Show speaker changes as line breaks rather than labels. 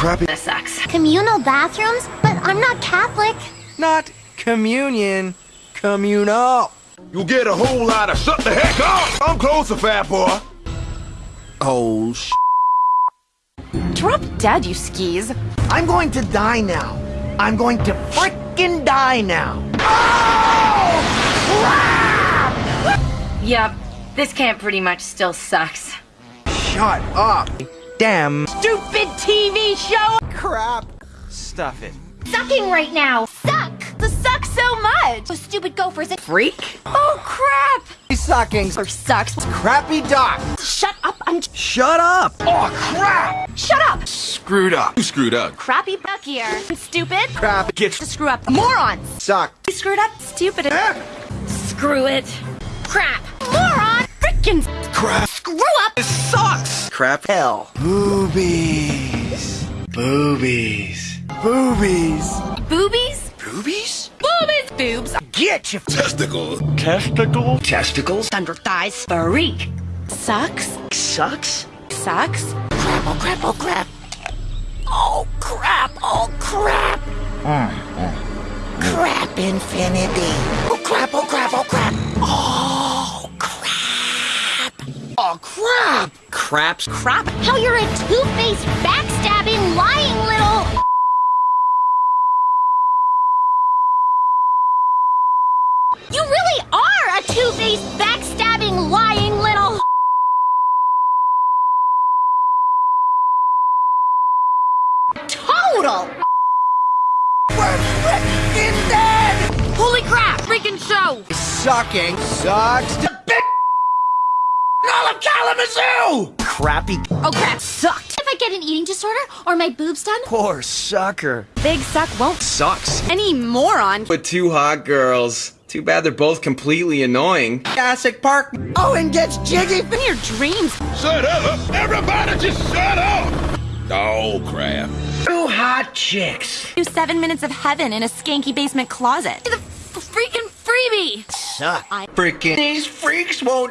crappy.
This sucks.
Communal bathrooms? But I'm not Catholic.
Not communion, communal.
You get a whole lot of shut the heck up. I'm closer, fat boy.
Oh, sh.
Drop dead, you skis.
I'm going to die now. I'm going to frickin' die now. Oh!
Yep, this camp pretty much still sucks.
Shut up. Damn.
Stupid TV show!
Crap. Stuff it.
Sucking right now. Suck.
The suck so much!
Those stupid gophers.
Freak? Oh crap!
Sucking.
Or sucks.
Crappy doc.
Shut up. I'm
Shut up.
Oh, crap.
Shut up!
Screwed up.
You screwed up.
Crappy buck here. Stupid?
Crap. Get to
Screw up. Morons!
sucked.
You screwed up. Stupid. Eh. Screw it. Crap. Moron!
Crap.
Hell. Boobies. Boobies. Boobies.
Boobies?
Boobies?
Boobies! Boobs.
Get you.
Testicle.
Testicle. Testicles.
Under thighs. Freak. Sucks.
Sucks.
Sucks.
crap. Oh crap. Oh crap.
Oh crap! Oh crap!
Mm,
mm. Crap infinity. Crap.
Craps.
Crap!
How you're a two-faced, backstabbing, lying little. You really are a two-faced, backstabbing, lying little. Total. We're freaking dead!
Holy crap! Freaking show!
Sucking. Sucks. To big. Of Kalamazoo. Crappy.
Oh crap! Sucked!
If I get an eating disorder or my boobs done,
Poor sucker.
Big suck won't
Sucks.
any moron.
With two hot girls. Too bad they're both completely annoying.
Jurassic Park.
Owen gets jiggy.
In your dreams.
Shut up. Everybody just shut up. Oh, crap.
Two hot chicks.
Do seven minutes of heaven in a skanky basement closet. The f- freaking freebie!
Suck. I Freaking. These freaks won't